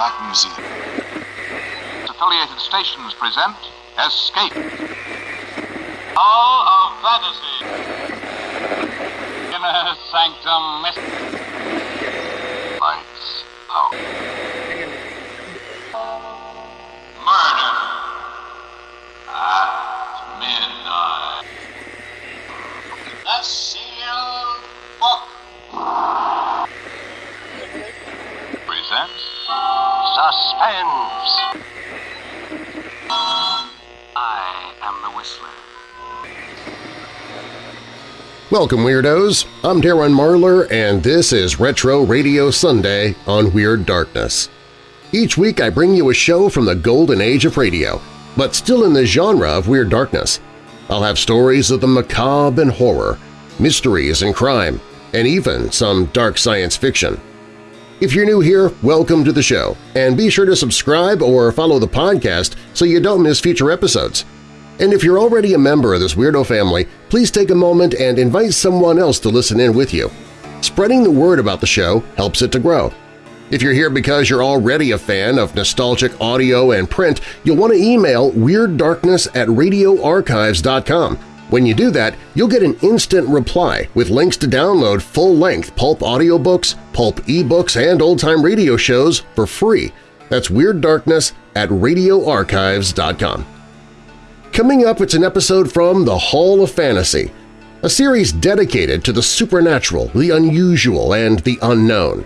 Black Museum. Affiliated stations present Escape. Hall of Fantasy. Inner Sanctum Lights Suspense. I am the Whistler. Welcome, Weirdos! I'm Darren Marlar, and this is Retro Radio Sunday on Weird Darkness. Each week I bring you a show from the golden age of radio, but still in the genre of Weird Darkness. I'll have stories of the macabre and horror, mysteries and crime, and even some dark science fiction. If you're new here, welcome to the show, and be sure to subscribe or follow the podcast so you don't miss future episodes. And if you're already a member of this weirdo family, please take a moment and invite someone else to listen in with you. Spreading the word about the show helps it to grow. If you're here because you're already a fan of nostalgic audio and print, you'll want to email WeirdDarkness at radioarchives.com. When you do that, you'll get an instant reply with links to download full-length pulp audiobooks, pulp ebooks, and old-time radio shows for free. That's Weird Darkness at radioarchives.com. Coming up, it's an episode from The Hall of Fantasy, a series dedicated to the supernatural, the unusual, and the unknown.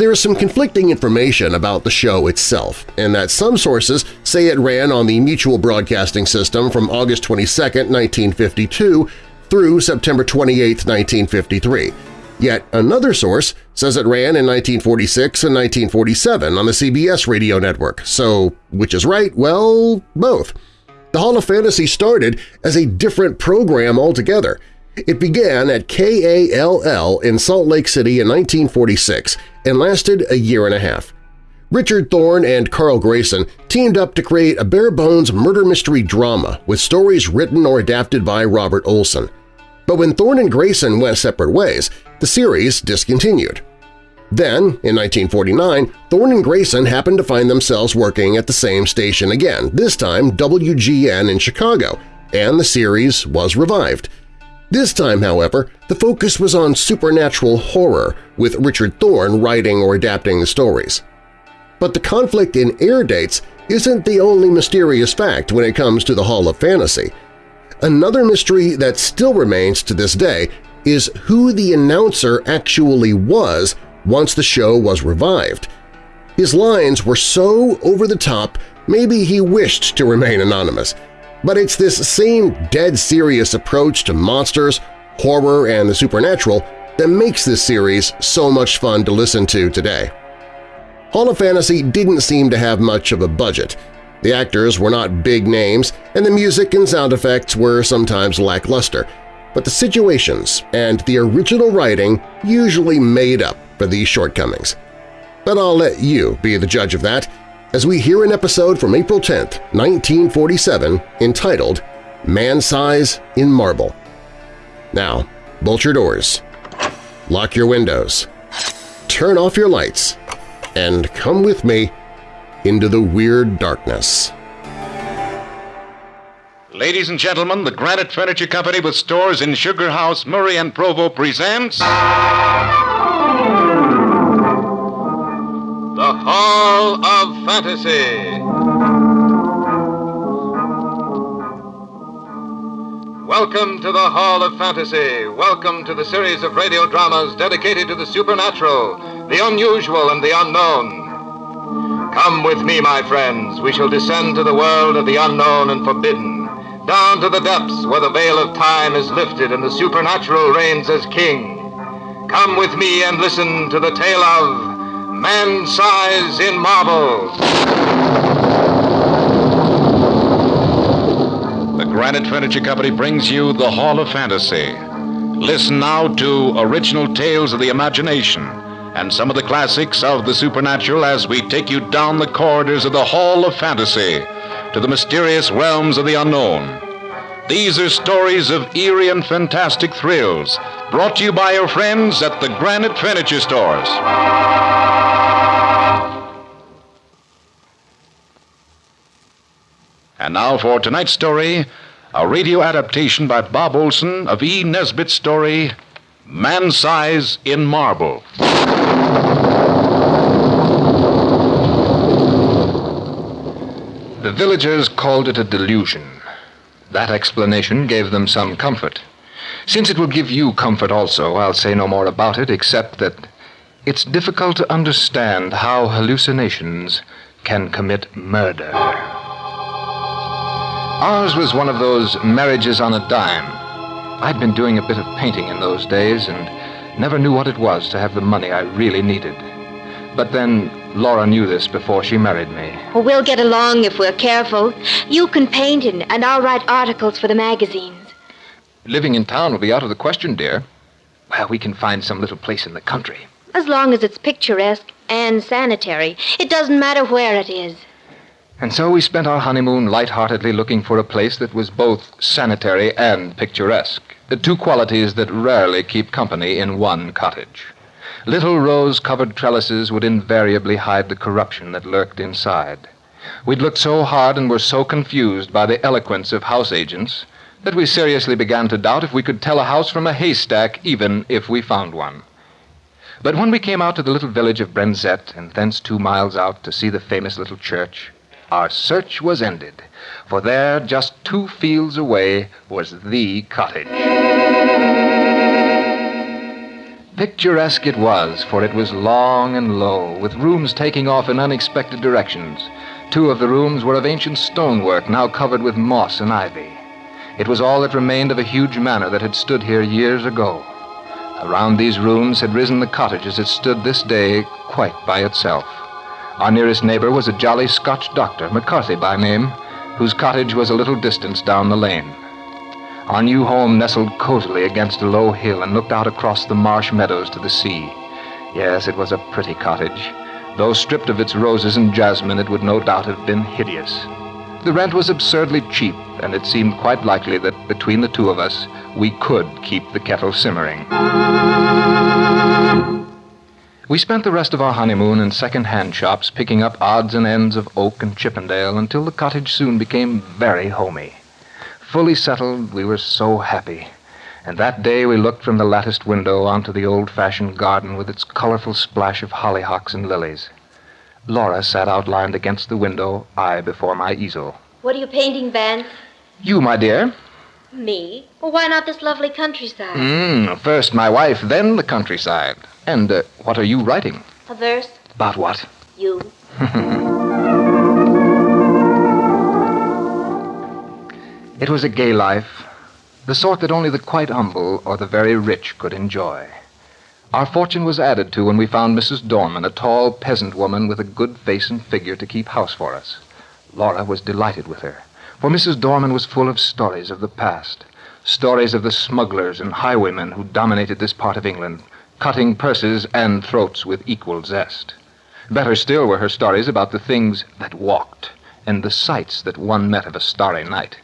There is some conflicting information about the show itself, and that some sources say it ran on the Mutual Broadcasting System from August 22, 1952 through September 28, 1953. Yet another source says it ran in 1946 and 1947 on the CBS radio network, so which is right? Well, both. The Hall of Fantasy started as a different program altogether. It began at KALL in Salt Lake City in 1946 and lasted a year and a half. Richard Thorne and Carl Grayson teamed up to create a bare-bones murder mystery drama with stories written or adapted by Robert Olson. But when Thorne and Grayson went separate ways, the series discontinued. Then, in 1949, Thorne and Grayson happened to find themselves working at the same station again, this time WGN in Chicago, and the series was revived. This time, however, the focus was on supernatural horror, with Richard Thorne writing or adapting the stories. But the conflict in air dates isn't the only mysterious fact when it comes to the Hall of Fantasy. Another mystery that still remains to this day is who the announcer actually was once the show was revived. His lines were so over the top maybe he wished to remain anonymous, but it's this same dead serious approach to monsters, horror, and the supernatural that makes this series so much fun to listen to today. Hall of Fantasy didn't seem to have much of a budget. The actors were not big names, and the music and sound effects were sometimes lackluster, but the situations and the original writing usually made up for these shortcomings. But I'll let you be the judge of that as we hear an episode from April 10, 1947, entitled Man-Size in Marble. Now, bolt your doors, lock your windows, turn off your lights, and come with me into the weird darkness. Ladies and gentlemen, the Granite Furniture Company with stores in Sugar House, Murray, and Provo presents... The Hall of Fantasy. Welcome to the Hall of Fantasy. Welcome to the series of radio dramas dedicated to the supernatural, the unusual, and the unknown. Come with me, my friends. We shall descend to the world of the unknown and forbidden, down to the depths where the veil of time is lifted and the supernatural reigns as king. Come with me and listen to the tale of Man Size in Marble. The Granite Furniture Company brings you the Hall of Fantasy. Listen now to original tales of the imagination and some of the classics of the supernatural as we take you down the corridors of the Hall of Fantasy to the mysterious realms of the unknown. These are stories of eerie and fantastic thrills brought to you by your friends at the Granite Furniture Stores. And now for tonight's story, a radio adaptation by Bob Olson of E. Nesbit's story, Man Size in Marble. The villagers called it a delusion that explanation gave them some comfort. Since it will give you comfort also, I'll say no more about it except that it's difficult to understand how hallucinations can commit murder. Ours was one of those marriages on a dime. I'd been doing a bit of painting in those days and never knew what it was to have the money I really needed. But then Laura knew this before she married me. Well, we'll get along if we're careful. You can paint and, and I'll write articles for the magazines. Living in town will be out of the question, dear. Well, we can find some little place in the country. As long as it's picturesque and sanitary. It doesn't matter where it is. And so we spent our honeymoon light-heartedly looking for a place that was both sanitary and picturesque. The two qualities that rarely keep company in one cottage. Little rose-covered trellises would invariably hide the corruption that lurked inside. We'd looked so hard and were so confused by the eloquence of house agents that we seriously began to doubt if we could tell a house from a haystack, even if we found one. But when we came out to the little village of Brenzett, and thence two miles out to see the famous little church, our search was ended, for there, just two fields away, was the cottage. Picturesque it was, for it was long and low, with rooms taking off in unexpected directions. Two of the rooms were of ancient stonework, now covered with moss and ivy. It was all that remained of a huge manor that had stood here years ago. Around these rooms had risen the cottage as it stood this day, quite by itself. Our nearest neighbor was a jolly Scotch doctor, McCarthy by name, whose cottage was a little distance down the lane. Our new home nestled cozily against a low hill and looked out across the marsh meadows to the sea. Yes, it was a pretty cottage. Though stripped of its roses and jasmine, it would no doubt have been hideous. The rent was absurdly cheap, and it seemed quite likely that between the two of us, we could keep the kettle simmering. We spent the rest of our honeymoon in second-hand shops picking up odds and ends of oak and Chippendale until the cottage soon became very homey. Fully settled, we were so happy. And that day we looked from the latticed window onto the old-fashioned garden with its colorful splash of hollyhocks and lilies. Laura sat outlined against the window, I before my easel. What are you painting, Vance? You, my dear? Me? Well, why not this lovely countryside? Mm, first my wife, then the countryside. And uh, what are you writing? A verse? About what? You. It was a gay life, the sort that only the quite humble or the very rich could enjoy. Our fortune was added to when we found Mrs. Dorman, a tall peasant woman with a good face and figure to keep house for us. Laura was delighted with her, for Mrs. Dorman was full of stories of the past, stories of the smugglers and highwaymen who dominated this part of England, cutting purses and throats with equal zest. Better still were her stories about the things that walked and the sights that one met of a starry night.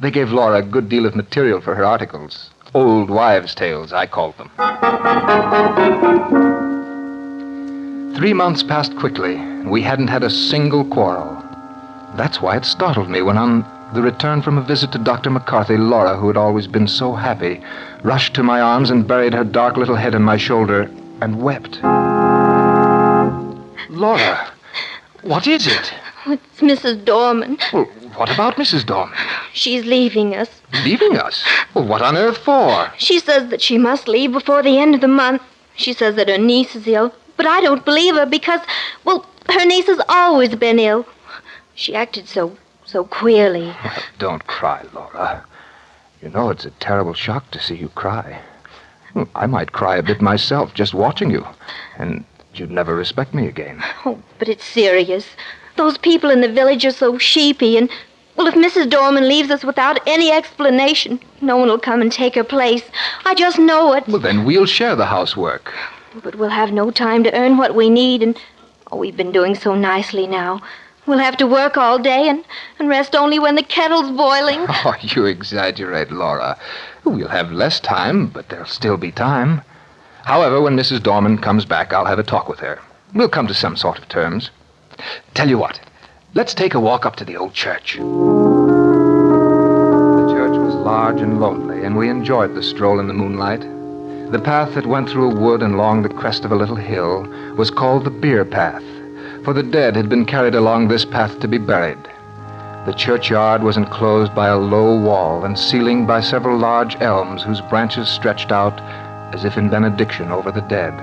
They gave Laura a good deal of material for her articles. Old wives' tales, I called them. Three months passed quickly, and we hadn't had a single quarrel. That's why it startled me when, on the return from a visit to Dr. McCarthy, Laura, who had always been so happy, rushed to my arms and buried her dark little head on my shoulder and wept. Laura, what is it? It's Mrs. Dorman. Well, what about Mrs. Dorman? She's leaving us. Leaving us? Well, what on earth for? She says that she must leave before the end of the month. She says that her niece is ill, but I don't believe her because, well, her niece has always been ill. She acted so, so queerly. Well, don't cry, Laura. You know it's a terrible shock to see you cry. I might cry a bit myself just watching you, and you'd never respect me again. Oh, but it's serious. Those people in the village are so sheepy, and, well, if Mrs. Dorman leaves us without any explanation, no one will come and take her place. I just know it. Well, then we'll share the housework. But we'll have no time to earn what we need, and, oh, we've been doing so nicely now. We'll have to work all day and, and rest only when the kettle's boiling. Oh, you exaggerate, Laura. We'll have less time, but there'll still be time. However, when Mrs. Dorman comes back, I'll have a talk with her. We'll come to some sort of terms. Tell you what, let's take a walk up to the old church. The church was large and lonely, and we enjoyed the stroll in the moonlight. The path that went through a wood and along the crest of a little hill was called the Bier Path, for the dead had been carried along this path to be buried. The churchyard was enclosed by a low wall and ceiling by several large elms whose branches stretched out as if in benediction over the dead.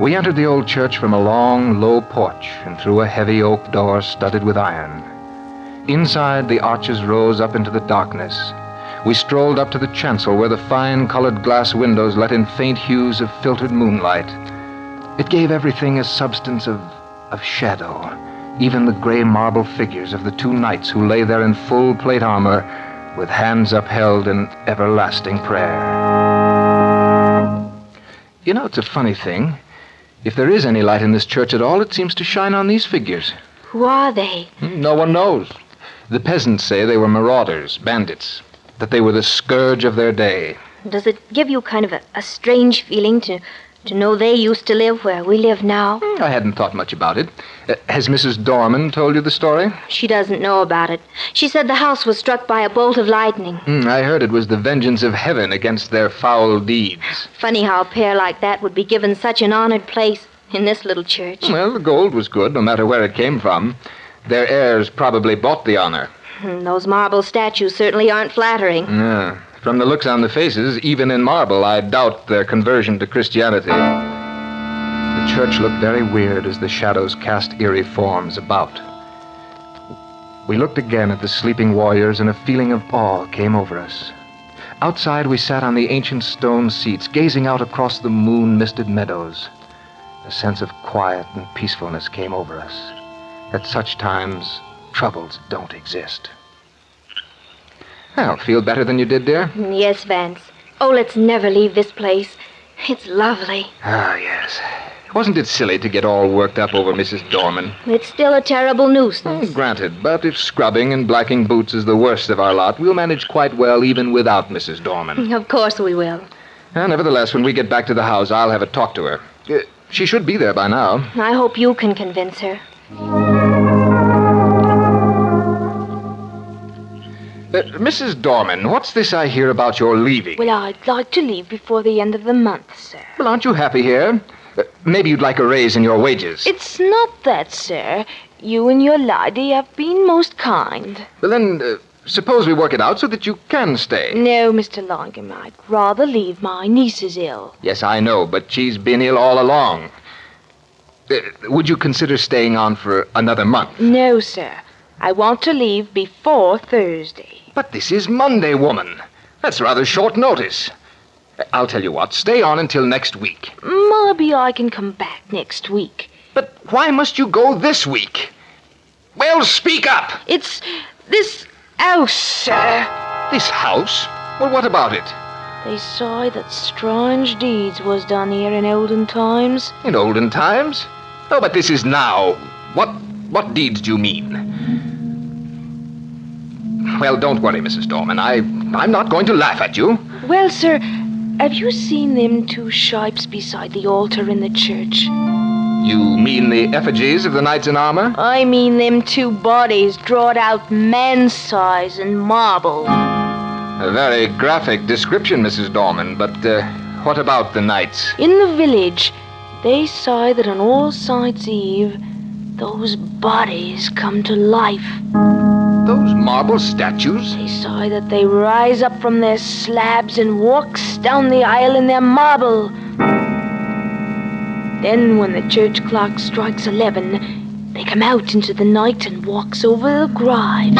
We entered the old church from a long, low porch and through a heavy oak door studded with iron. Inside, the arches rose up into the darkness. We strolled up to the chancel where the fine colored glass windows let in faint hues of filtered moonlight. It gave everything a substance of, of shadow, even the gray marble figures of the two knights who lay there in full plate armor with hands upheld in everlasting prayer. You know, it's a funny thing. If there is any light in this church at all, it seems to shine on these figures. Who are they? Hmm, no one knows. The peasants say they were marauders, bandits, that they were the scourge of their day. Does it give you kind of a, a strange feeling to, to know they used to live where we live now? I hadn't thought much about it. Uh, has Mrs. Dorman told you the story? She doesn't know about it. She said the house was struck by a bolt of lightning. Hmm, I heard it was the vengeance of heaven against their foul deeds. Funny how a pair like that would be given such an honored place in this little church. Well, the gold was good, no matter where it came from. Their heirs probably bought the honor. Hmm, Those marble statues certainly aren't flattering. Yeah. From the looks on the faces, even in marble, I doubt their conversion to Christianity. The church looked very weird as the shadows cast eerie forms about. We looked again at the sleeping warriors, and a feeling of awe came over us. Outside, we sat on the ancient stone seats, gazing out across the moon misted meadows. A sense of quiet and peacefulness came over us. At such times, troubles don't exist. Well, feel better than you did, dear? Yes, Vance. Oh, let's never leave this place. It's lovely. Ah, yes. Wasn't it silly to get all worked up over Mrs. Dorman? It's still a terrible nuisance. Granted, but if scrubbing and blacking boots is the worst of our lot, we'll manage quite well even without Mrs. Dorman. Of course we will. Uh, nevertheless, when we get back to the house, I'll have a talk to her. Uh, she should be there by now. I hope you can convince her. Uh, Mrs. Dorman, what's this I hear about your leaving? Well, I'd like to leave before the end of the month, sir. Well, aren't you happy here? Uh, maybe you'd like a raise in your wages. It's not that, sir. You and your lady have been most kind. Well, then, uh, suppose we work it out so that you can stay. No, Mr. Langham, I'd rather leave. My niece is ill. Yes, I know, but she's been ill all along. Uh, would you consider staying on for another month? No, sir. I want to leave before Thursday. But this is Monday, woman. That's rather short notice. I'll tell you what, stay on until next week. Maybe I can come back next week. But why must you go this week? Well, speak up! It's this house, sir. This house? Well, what about it? They say that strange deeds was done here in olden times. In olden times? Oh, but this is now. What what deeds do you mean? Well, don't worry, Mrs. Dorman. I I'm not going to laugh at you. Well, sir, have you seen them two shapes beside the altar in the church? You mean the effigies of the knights in armor? I mean them two bodies drawed out man size in marble. A very graphic description, Mrs. Dorman, but uh, what about the knights? In the village, they say that on All Saints' Eve, those bodies come to life. Those marble statues? They say that they rise up from their slabs and walks down the aisle in their marble. Then, when the church clock strikes eleven, they come out into the night and walks over the graves.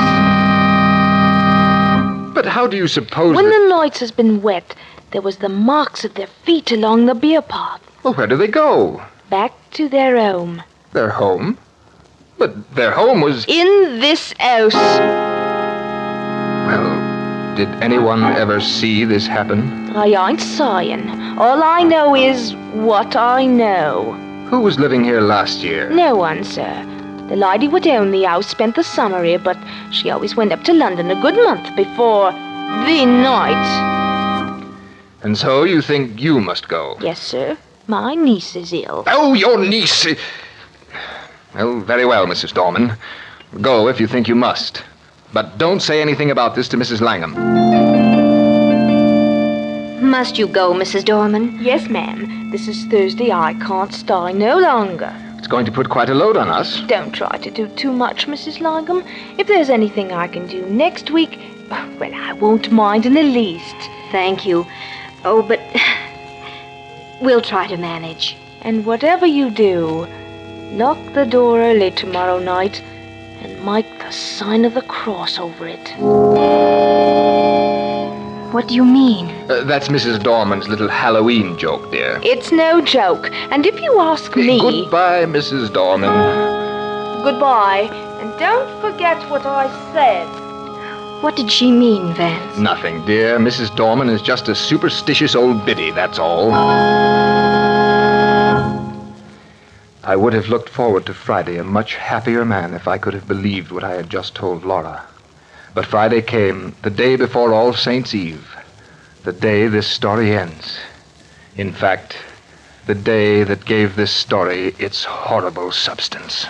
But how do you suppose When that... the night has been wet, there was the marks of their feet along the bier path, Well, where do they go? back to their home. Their home? But their home was... In this house. Well, did anyone ever see this happen? I ain't saying. All I know is what I know. Who was living here last year? No one, sir. The lady what owned the house spent the summer here, but she always went up to London a good month before the night. And so you think you must go? Yes, sir. My niece is ill. Oh, your niece! Well, very well, Mrs. Dorman. Go if you think you must. But don't say anything about this to Mrs. Langham. must you go, Mrs. Dorman? Yes, ma'am. This is Thursday. I can't stay no longer. It's going to put quite a load on us. Don't try to do too much, Mrs. Langham. If there's anything I can do next week, well, I won't mind in the least. Thank you. Oh, but we'll try to manage. And whatever you do, lock the door early tomorrow night and make the sign of the cross over it. What do you mean? Uh, that's Mrs. Dorman's little Halloween joke, dear. It's no joke. And if you ask me. Goodbye, Mrs. Dorman. Goodbye. And don't forget what I said. What did she mean, Vance? Nothing, dear. Mrs. Dorman is just a superstitious old biddy, that's all. I would have looked forward to Friday a much happier man if I could have believed what I had just told Laura. But Friday came, the day before All Saints' Eve, the day this story ends. In fact, the day that gave this story its horrible substance.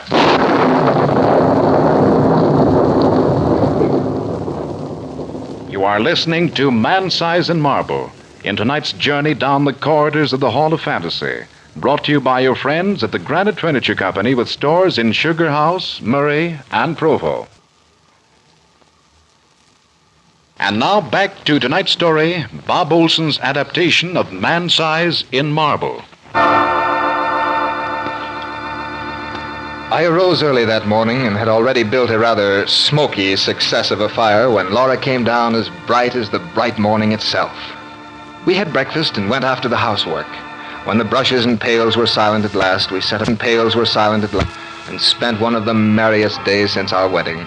You are listening to Man Size in Marble in tonight's journey down the corridors of the Hall of Fantasy, brought to you by your friends at the Granite Furniture Company with stores in Sugar House, Murray, and Provo. And now back to tonight's story Bob Olson's adaptation of Man Size in Marble. I arose early that morning and had already built a rather smoky success of a fire when Laura came down as bright as the bright morning itself. We had breakfast and went after the housework. When the brushes and pails were silent at last, we set up and pails were silent at last and spent one of the merriest days since our wedding.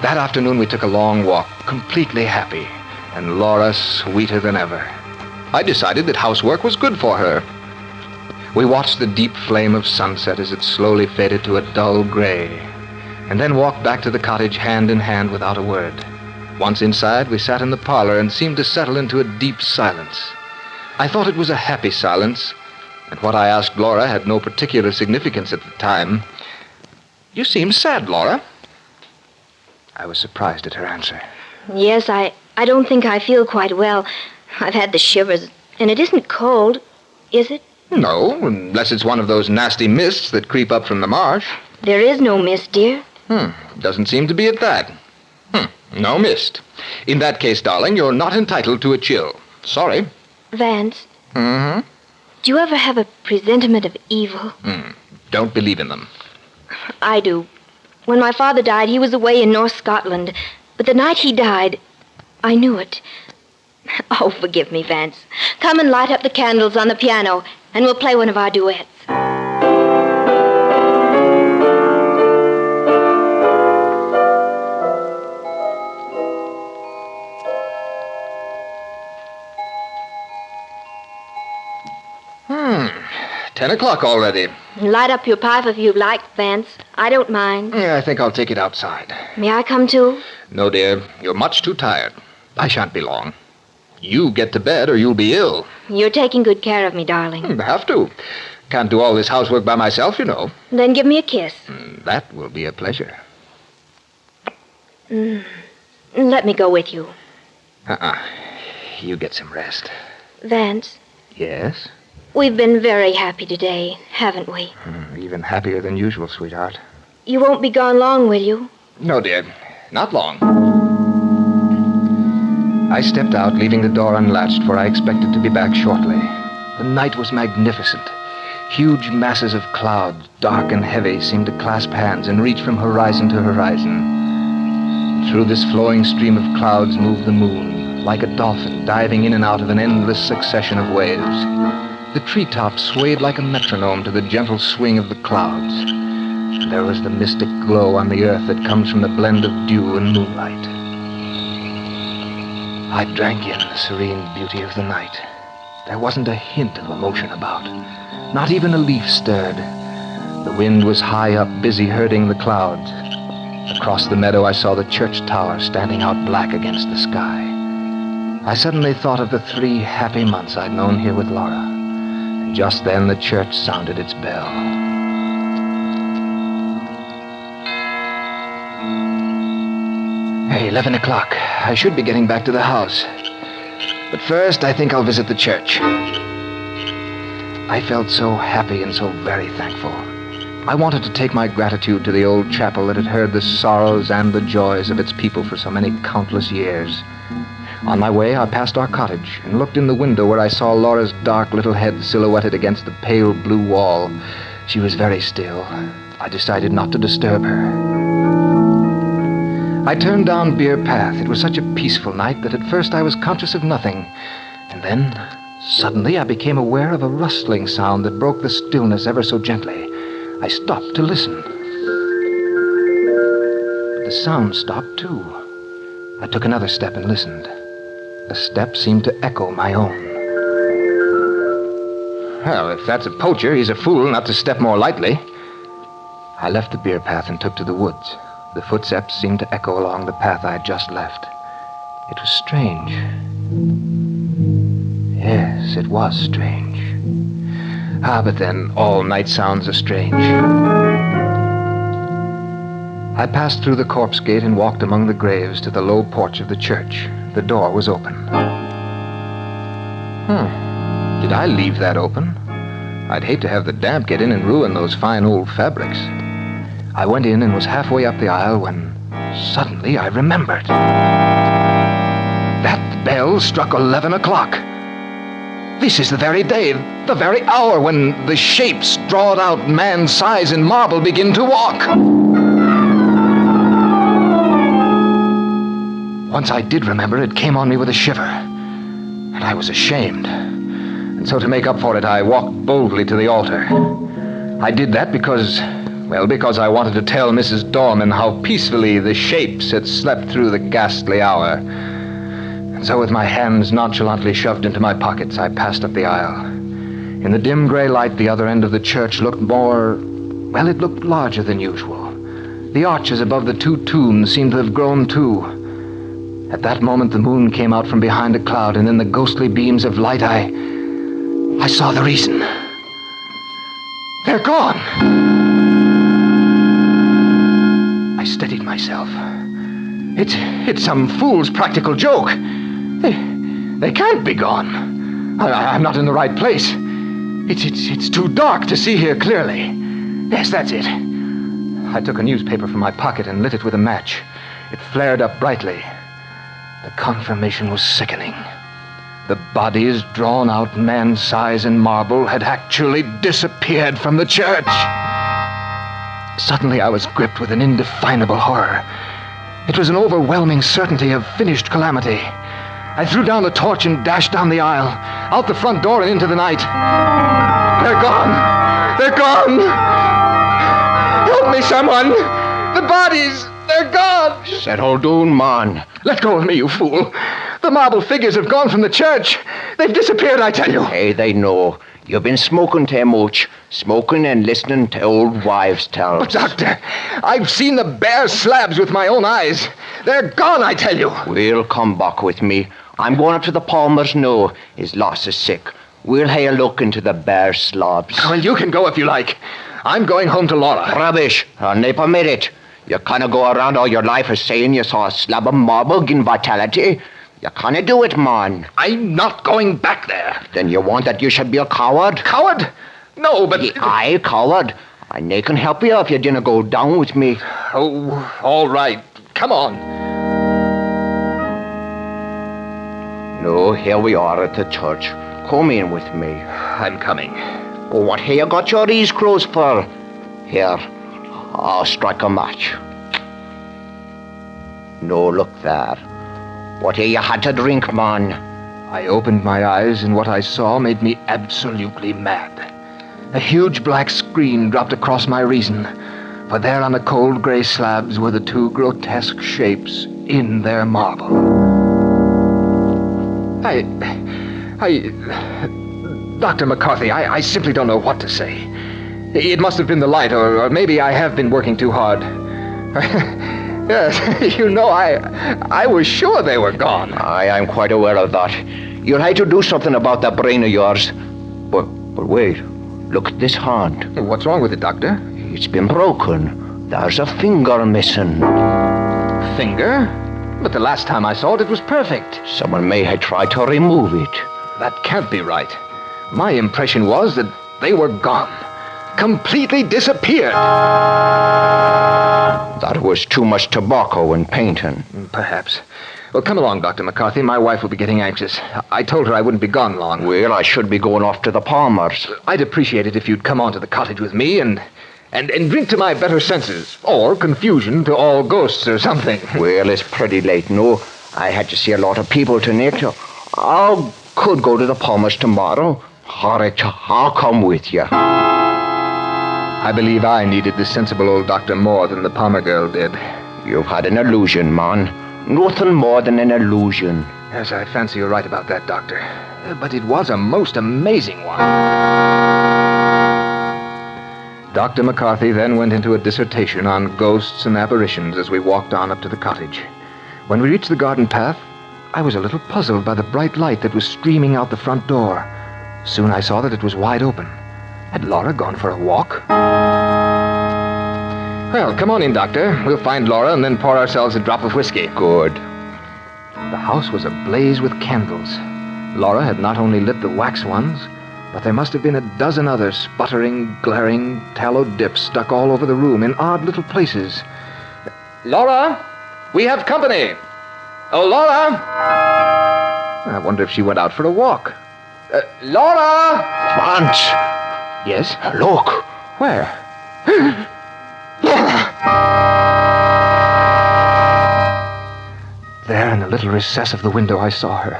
That afternoon we took a long walk, completely happy, and Laura sweeter than ever. I decided that housework was good for her. We watched the deep flame of sunset as it slowly faded to a dull gray, and then walked back to the cottage hand in hand without a word. Once inside, we sat in the parlor and seemed to settle into a deep silence. I thought it was a happy silence, and what I asked Laura had no particular significance at the time. You seem sad, Laura. I was surprised at her answer. Yes, I, I don't think I feel quite well. I've had the shivers, and it isn't cold, is it? No, unless it's one of those nasty mists that creep up from the marsh. There is no mist, dear. Hmm, doesn't seem to be at that. Hmm, no mist. In that case, darling, you're not entitled to a chill. Sorry. Vance, Mm-hmm. do you ever have a presentiment of evil? Hmm. Don't believe in them. I do. When my father died, he was away in North Scotland. But the night he died, I knew it. Oh, forgive me, Vance. Come and light up the candles on the piano, and we'll play one of our duets. Ten o'clock already. Light up your pipe if you like, Vance. I don't mind. Yeah, I think I'll take it outside. May I come too? No, dear, you're much too tired. I shan't be long. You get to bed or you'll be ill. You're taking good care of me, darling. Hmm, have to. Can't do all this housework by myself, you know. Then give me a kiss. Hmm, that will be a pleasure. Hmm, let me go with you. Uh-uh. You get some rest. Vance, Yes? We've been very happy today, haven't we? Hmm, Even happier than usual, sweetheart. You won't be gone long, will you? No, dear. Not long. I stepped out, leaving the door unlatched, for I expected to be back shortly. The night was magnificent. Huge masses of cloud, dark and heavy, seemed to clasp hands and reach from horizon to horizon. Through this flowing stream of clouds moved the moon, like a dolphin diving in and out of an endless succession of waves. The treetops swayed like a metronome to the gentle swing of the clouds. There was the mystic glow on the earth that comes from the blend of dew and moonlight. I drank in the serene beauty of the night. There wasn't a hint of emotion about. Not even a leaf stirred. The wind was high up, busy herding the clouds. Across the meadow, I saw the church tower standing out black against the sky. I suddenly thought of the three happy months I'd known here with Laura. Just then, the church sounded its bell. Hey, 11 o'clock. I should be getting back to the house. But first, I think I'll visit the church. I felt so happy and so very thankful. I wanted to take my gratitude to the old chapel that had heard the sorrows and the joys of its people for so many countless years. On my way, I passed our cottage and looked in the window where I saw Laura's dark little head silhouetted against the pale blue wall. She was very still. I decided not to disturb her. I turned down Bier Path. It was such a peaceful night that at first I was conscious of nothing. And then, suddenly, I became aware of a rustling sound that broke the stillness ever so gently. I stopped to listen. But the sound stopped, too. I took another step and listened. The step seemed to echo my own. Well, if that's a poacher, he's a fool not to step more lightly. I left the bier path and took to the woods. The footsteps seemed to echo along the path I had just left. It was strange. Yes, it was strange. Ah, but then all night sounds are strange. I passed through the corpse gate and walked among the graves to the low porch of the church. The door was open. Hmm. Did I leave that open? I'd hate to have the damp get in and ruin those fine old fabrics. I went in and was halfway up the aisle when suddenly I remembered. That bell struck 11 o'clock. This is the very day, the very hour when the shapes drawn out man size in marble begin to walk. Once I did remember, it came on me with a shiver. And I was ashamed. And so to make up for it, I walked boldly to the altar. I did that because, well, because I wanted to tell Mrs. Dorman how peacefully the shapes had slept through the ghastly hour. And so, with my hands nonchalantly shoved into my pockets, I passed up the aisle. In the dim gray light, the other end of the church looked more, well, it looked larger than usual. The arches above the two tombs seemed to have grown too. At that moment, the moon came out from behind a cloud, and in the ghostly beams of light, I. I saw the reason. They're gone! I steadied myself. It's. it's some fool's practical joke. They. they can't be gone. I, am not in the right place. It's, it's, it's too dark to see here clearly. Yes, that's it. I took a newspaper from my pocket and lit it with a match. It flared up brightly. The confirmation was sickening. The bodies, drawn out man size in marble, had actually disappeared from the church. Suddenly, I was gripped with an indefinable horror. It was an overwhelming certainty of finished calamity. I threw down the torch and dashed down the aisle, out the front door and into the night. They're gone! They're gone! Help me, someone! The bodies! They're gone! Settle oh, down, man. Let go of me, you fool. The marble figures have gone from the church. They've disappeared, I tell you. Hey, they know. You've been smoking too much. Smoking and listening to old wives' tales. But, Doctor, I've seen the bare slabs with my own eyes. They're gone, I tell you. We'll come back with me. I'm going up to the Palmers now. His loss is sick. We'll have a look into the bare slabs. Well, you can go if you like. I'm going home to Laura. Rubbish. I'll never permit it. You kind of go around all your life as saying you saw a slab of marble in vitality. You kind of do it, man. I'm not going back there. Then you want that you should be a coward? Coward? No, but. Yeah, I coward. I nay can help you if you didn't go down with me. Oh, all right. Come on. No, here we are at the church. Come in with me. I'm coming. Oh, what have you got your ears closed for? Here, I'll strike a match. No, look there. What you had to drink, man? I opened my eyes, and what I saw made me absolutely mad. A huge black screen dropped across my reason, for there on the cold gray slabs were the two grotesque shapes in their marble. I. I. Dr. McCarthy, I, I simply don't know what to say. It must have been the light, or, or maybe I have been working too hard. yes, you know, I I was sure they were gone. I am quite aware of that. You'll have to do something about that brain of yours. But, but wait, look at this hand. What's wrong with it, Doctor? It's been broken. There's a finger missing. Finger? But the last time I saw it, it was perfect. Someone may have tried to remove it. That can't be right. My impression was that they were gone. Completely disappeared. That was too much tobacco and painting. Mm, perhaps. Well, come along, Dr. McCarthy. My wife will be getting anxious. I told her I wouldn't be gone long. Well, I should be going off to the Palmers. I'd appreciate it if you'd come on to the cottage with me and and, and drink to my better senses. Or confusion to all ghosts or something. Well, it's pretty late, no. I had to see a lot of people tonight. I could go to the Palmers tomorrow. Or I'll come with you. I believe I needed the sensible old doctor more than the Palmer girl did. You've had an illusion, man. Nothing more than an illusion. Yes, I fancy you're right about that, Doctor. Uh, But it was a most amazing one. Dr. McCarthy then went into a dissertation on ghosts and apparitions as we walked on up to the cottage. When we reached the garden path, I was a little puzzled by the bright light that was streaming out the front door. Soon I saw that it was wide open. Had Laura gone for a walk? Well, come on in, Doctor. We'll find Laura and then pour ourselves a drop of whiskey. Good. The house was ablaze with candles. Laura had not only lit the wax ones, but there must have been a dozen other sputtering, glaring tallow dips stuck all over the room in odd little places. Laura, we have company. Oh, Laura! I wonder if she went out for a walk. Uh, Laura! Vance, Yes? look. Where? There in the little recess of the window, I saw her.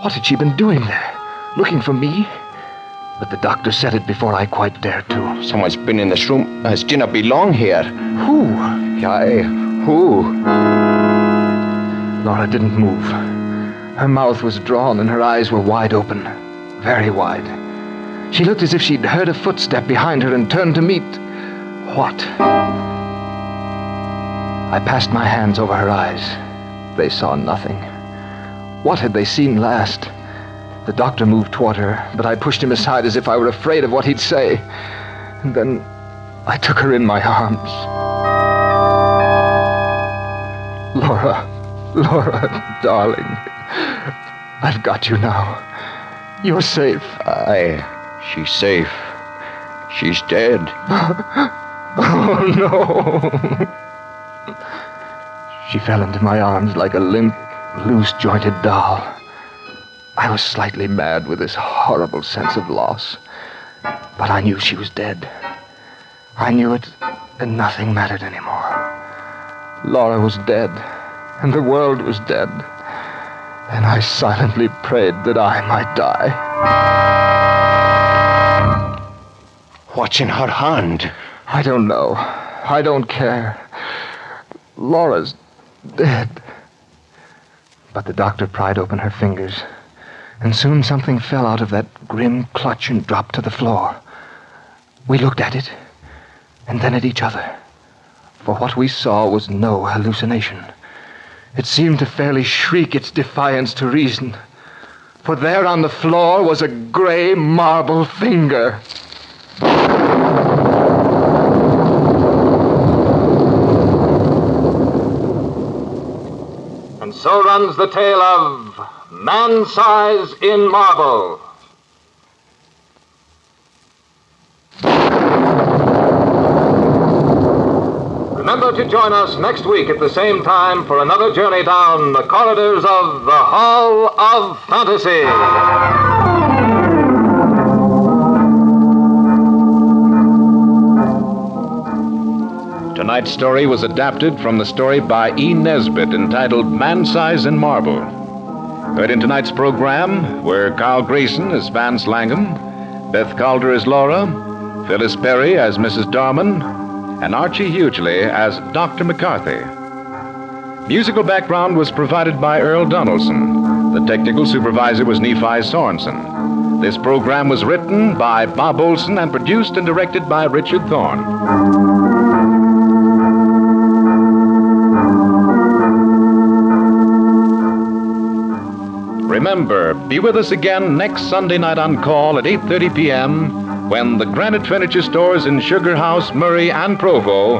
What had she been doing there? Looking for me? But the doctor said it before I quite dared to. Someone's been in this room. Has dinner belong here? Who? Aye, eh, who? Laura didn't move. Her mouth was drawn and her eyes were wide open. Very wide. She looked as if she'd heard a footstep behind her and turned to meet. What? I passed my hands over her eyes. They saw nothing. What had they seen last? The doctor moved toward her, but I pushed him aside as if I were afraid of what he'd say. And then I took her in my arms. Laura, Laura, darling. I've got you now. You're safe. Aye, she's safe. She's dead. Oh, no. She fell into my arms like a limp, loose jointed doll. I was slightly mad with this horrible sense of loss, but I knew she was dead. I knew it, and nothing mattered anymore. Laura was dead, and the world was dead, and I silently prayed that I might die. What's in her hand? I don't know. I don't care. Laura's dead. But the doctor pried open her fingers, and soon something fell out of that grim clutch and dropped to the floor. We looked at it, and then at each other. For what we saw was no hallucination. It seemed to fairly shriek its defiance to reason. For there on the floor was a gray marble finger. And so runs the tale of Man Size in Marble. Remember to join us next week at the same time for another journey down the corridors of the Hall of Fantasy. Tonight's story was adapted from the story by E. Nesbit entitled Man Size in Marble. Heard in tonight's program were Carl Grayson as Vance Langham, Beth Calder as Laura, Phyllis Perry as Mrs. Dorman, and Archie Hughley as Dr. McCarthy. Musical background was provided by Earl Donaldson. The technical supervisor was Nephi Sorensen. This program was written by Bob Olson and produced and directed by Richard Thorne. Remember, be with us again next Sunday night on KALL at 8:30 p.m. when the Granite Furniture Stores in Sugar House, Murray, and Provo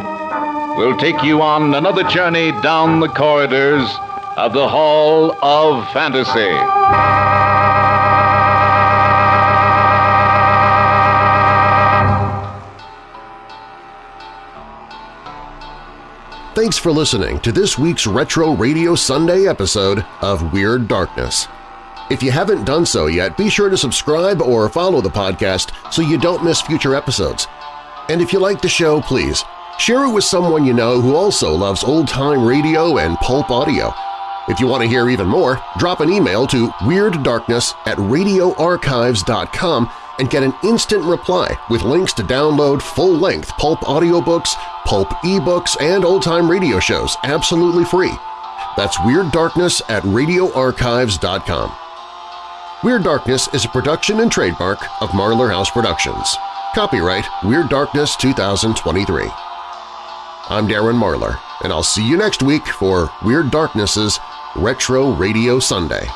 will take you on another journey down the corridors of the Hall of Fantasy. Thanks for listening to this week's Retro Radio Sunday episode of Weird Darkness. If you haven't done so yet, be sure to subscribe or follow the podcast so you don't miss future episodes. And if you like the show, please share it with someone you know who also loves old-time radio and pulp audio. If you want to hear even more, drop an email to WeirdDarkness at radioarchives.com and get an instant reply with links to download full-length pulp audiobooks, pulp ebooks, and old-time radio shows absolutely free. That's Weird Darkness at radioarchives.com. Weird Darkness is a production and trademark of Marlar House Productions. Copyright Weird Darkness 2023. I'm Darren Marlar, and I'll see you next week for Weird Darkness's Retro Radio Sunday.